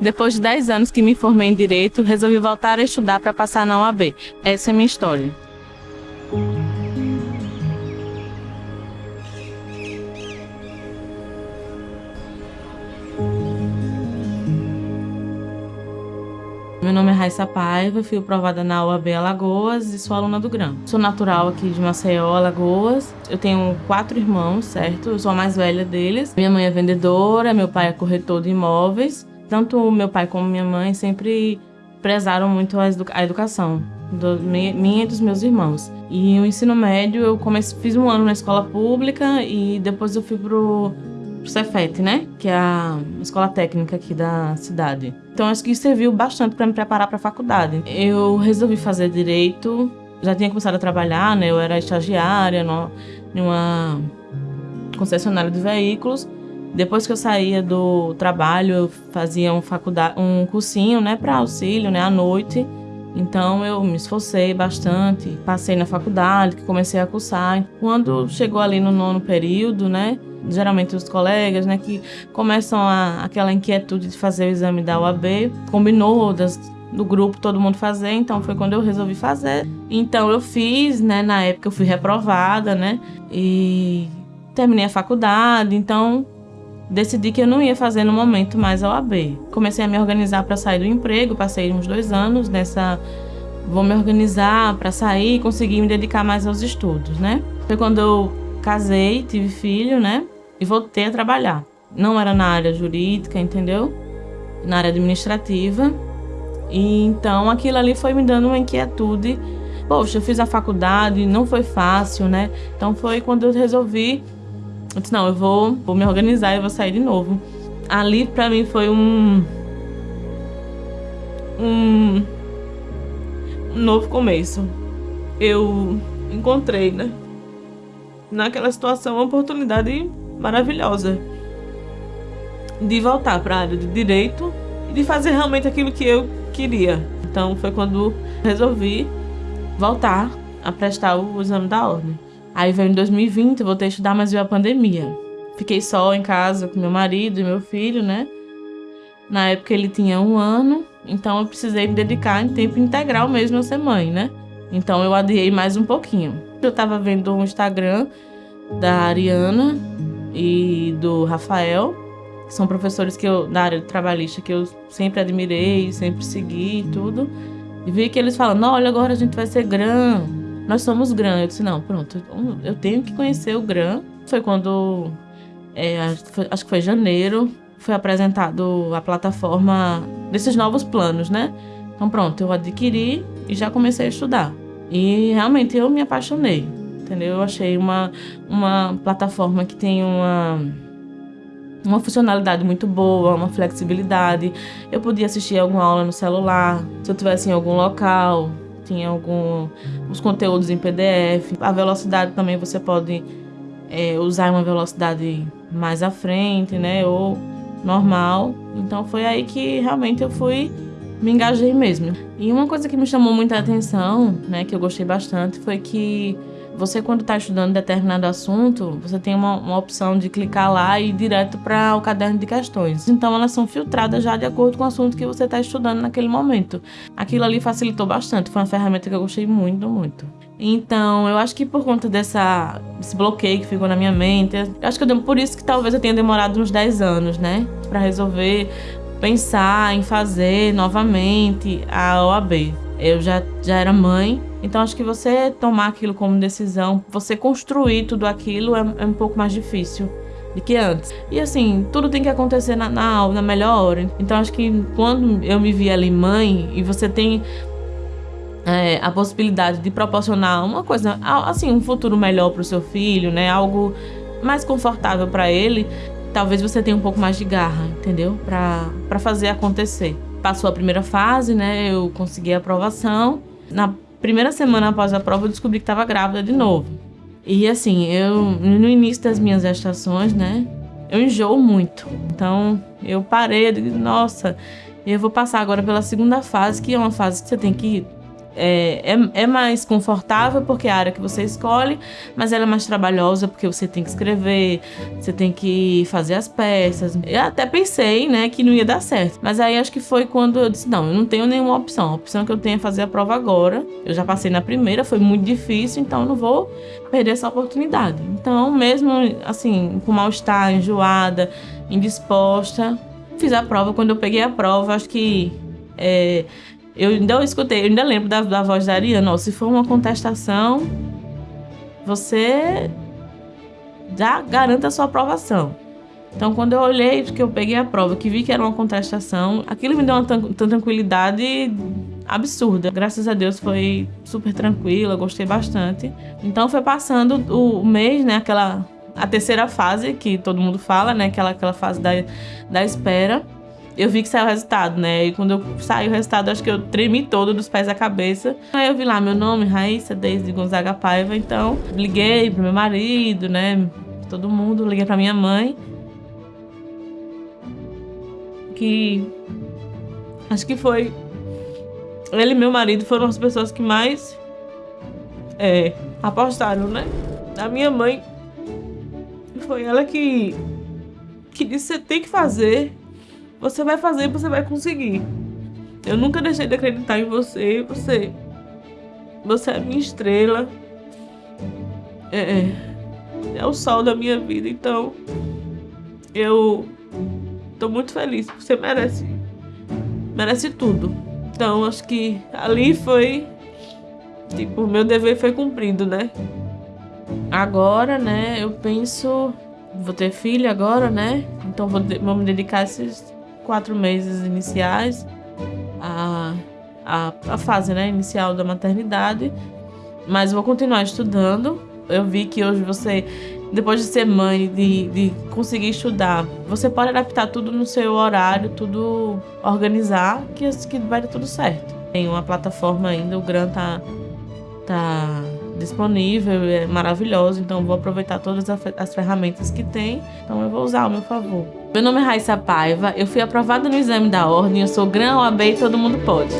Depois de 10 anos que me formei em Direito, resolvi voltar a estudar para passar na OAB. Essa é minha história. Meu nome é Raissa Paiva, fui aprovada na UAB Alagoas e sou aluna do GRAM. Sou natural aqui de Maceió, Alagoas. Eu tenho quatro irmãos, certo? Eu sou a mais velha deles. Minha mãe é vendedora, meu pai é corretor de imóveis. Tanto meu pai como minha mãe sempre prezaram muito a, educação do, minha e dos meus irmãos. E o ensino médio eu comecei, fiz um ano na escola pública e depois eu fui pro pro Cefet, né? Que é a escola técnica aqui da cidade. Então acho que isso serviu bastante para me preparar para a faculdade. Eu resolvi fazer direito, já tinha começado a trabalhar, né? Eu era estagiária numa concessionária de veículos. Depois que eu saía do trabalho, eu fazia um, faculdade, um cursinho, né, para auxílio, né, à noite. Então eu me esforcei bastante, passei na faculdade, comecei a cursar. Quando chegou ali no nono período, né, geralmente os colegas, né, que começam a, aquela inquietude de fazer o exame da UAB, combinou das, do grupo todo mundo fazer, então foi quando eu resolvi fazer. Então eu fiz, né, na época eu fui reprovada, né, e terminei a faculdade, então decidi que eu não ia fazer no momento mais a OAB. Comecei a me organizar para sair do emprego, passei uns dois anos nessa vou me organizar para sair e conseguir me dedicar mais aos estudos, né? Foi quando eu casei, tive filho, né? E voltei a trabalhar. Não era na área jurídica, entendeu? Na área administrativa. E então aquilo ali foi me dando uma inquietude. Poxa, eu fiz a faculdade, não foi fácil, né? Então foi quando eu resolvi. Eu disse, não, eu vou, vou me organizar e vou sair de novo. Ali pra mim foi um. Um. Um novo começo. Eu encontrei, né? naquela situação uma oportunidade maravilhosa de voltar para a área de direito e de fazer realmente aquilo que eu queria. Então foi quando resolvi voltar a prestar o exame da ordem. Aí veio em 2020, eu voltei a estudar, mas veio a pandemia. Fiquei só em casa com meu marido e meu filho, né? Na época ele tinha um ano, então eu precisei me dedicar em tempo integral mesmo a ser mãe, né? Então eu adiei mais um pouquinho. Eu estava vendo um Instagram da Ariana e do Rafael, que são professores que eu, da área trabalhista que eu sempre admirei, sempre segui e tudo. E vi que eles falam, olha, agora a gente vai ser GRAM. Nós somos GRAM. Eu disse, não, pronto, eu tenho que conhecer o GRAM. Foi quando, é, acho que foi janeiro, foi apresentado a plataforma desses novos planos, né? Então pronto, eu adquiri e já comecei a estudar. E realmente eu me apaixonei, entendeu? Eu achei uma, uma plataforma que tem uma, uma funcionalidade muito boa, uma flexibilidade. Eu podia assistir alguma aula no celular, se eu estivesse em algum local, tinha algum os conteúdos em PDF. A velocidade também você pode é, usar uma velocidade mais à frente, né? Ou normal. Então foi aí que realmente eu fui me engajei mesmo. E uma coisa que me chamou muita atenção, né, que eu gostei bastante, foi que você quando está estudando determinado assunto, você tem uma, uma, opção de clicar lá e ir direto para o caderno de questões. Então elas são filtradas já de acordo com o assunto que você está estudando naquele momento. Aquilo ali facilitou bastante, foi uma ferramenta que eu gostei muito, muito. Então, eu acho que por conta dessa, desse bloqueio que ficou na minha mente, acho que eu, por isso que talvez eu tenha demorado uns 10 anos, né? Para resolver pensar em fazer novamente a OAB. Eu já, já era mãe, então acho que você tomar aquilo como decisão, você construir tudo aquilo é, é um pouco mais difícil do que antes. E assim, tudo tem que acontecer na, na, na melhor hora. Então acho que quando eu me vi ali mãe e você tem é, a possibilidade de proporcionar uma coisa, assim, um futuro melhor para o seu filho, né? Algo mais confortável para ele, talvez você tenha um pouco mais de garra, entendeu? Para fazer acontecer. Passou a primeira fase, né? Eu consegui a aprovação. Na primeira semana após a prova, eu descobri que estava grávida de novo. E assim, eu no início das minhas gestações, né? Eu enjoo muito. Então, eu parei, eu digo, nossa, eu vou passar agora pela segunda fase, que é uma fase que você tem que é, é, é, mais confortável porque é a área que você escolhe, mas ela é mais trabalhosa porque você tem que escrever, você tem que fazer as peças. Eu até pensei, né, que não ia dar certo. Mas aí acho que foi quando eu disse: não, eu não tenho nenhuma opção. A opção que eu tenho é fazer a prova agora. Eu já passei na primeira, foi muito difícil, então eu não vou perder essa oportunidade. Então, mesmo assim, com mal-estar, enjoada, indisposta, fiz a prova. Quando eu peguei a prova, acho que. É, eu ainda escutei, eu ainda lembro da, da voz da Ariana, se for uma contestação, você já garanta a sua aprovação. Então, quando eu olhei, que eu peguei a prova, que vi que era uma contestação, aquilo me deu uma tranquilidade absurda. Graças a Deus foi super tranquila, gostei bastante. Então, foi passando o mês, né, aquela a terceira fase que todo mundo fala, né, aquela aquela fase da, da espera eu vi que saiu o resultado, né? E quando eu saiu o resultado, acho que eu tremi todo dos pés à cabeça. Aí eu vi lá meu nome, Raíssa, desde Gonzaga Paiva. Então, liguei pro meu marido, né? Todo mundo, liguei pra minha mãe. Que acho que foi ele e meu marido foram as pessoas que mais é, apostaram, né? A minha mãe foi ela que que disse você tem que fazer você vai fazer, você vai conseguir. Eu nunca deixei de acreditar em você. Você. Você é minha estrela. É, é. É o sol da minha vida. Então. Eu. Tô muito feliz. Você merece. Merece tudo. Então, acho que ali foi. Tipo, meu dever foi cumprido, né? Agora, né, eu penso. Vou ter filho agora, né? Então vou, vou me dedicar a esses quatro meses iniciais, a, a, a fase né, inicial da maternidade, mas vou continuar estudando. Eu vi que hoje você, depois de ser mãe, de, de conseguir estudar, você pode adaptar tudo no seu horário, tudo organizar, que, que vai dar tudo certo. Tem uma plataforma ainda, o Gran tá, tá disponível, é maravilhoso, então vou aproveitar todas as ferramentas que tem, então eu vou usar ao meu favor. Meu nome é Raíssa Paiva, eu fui aprovada no exame da ordem, eu sou Gran OAB e todo mundo pode.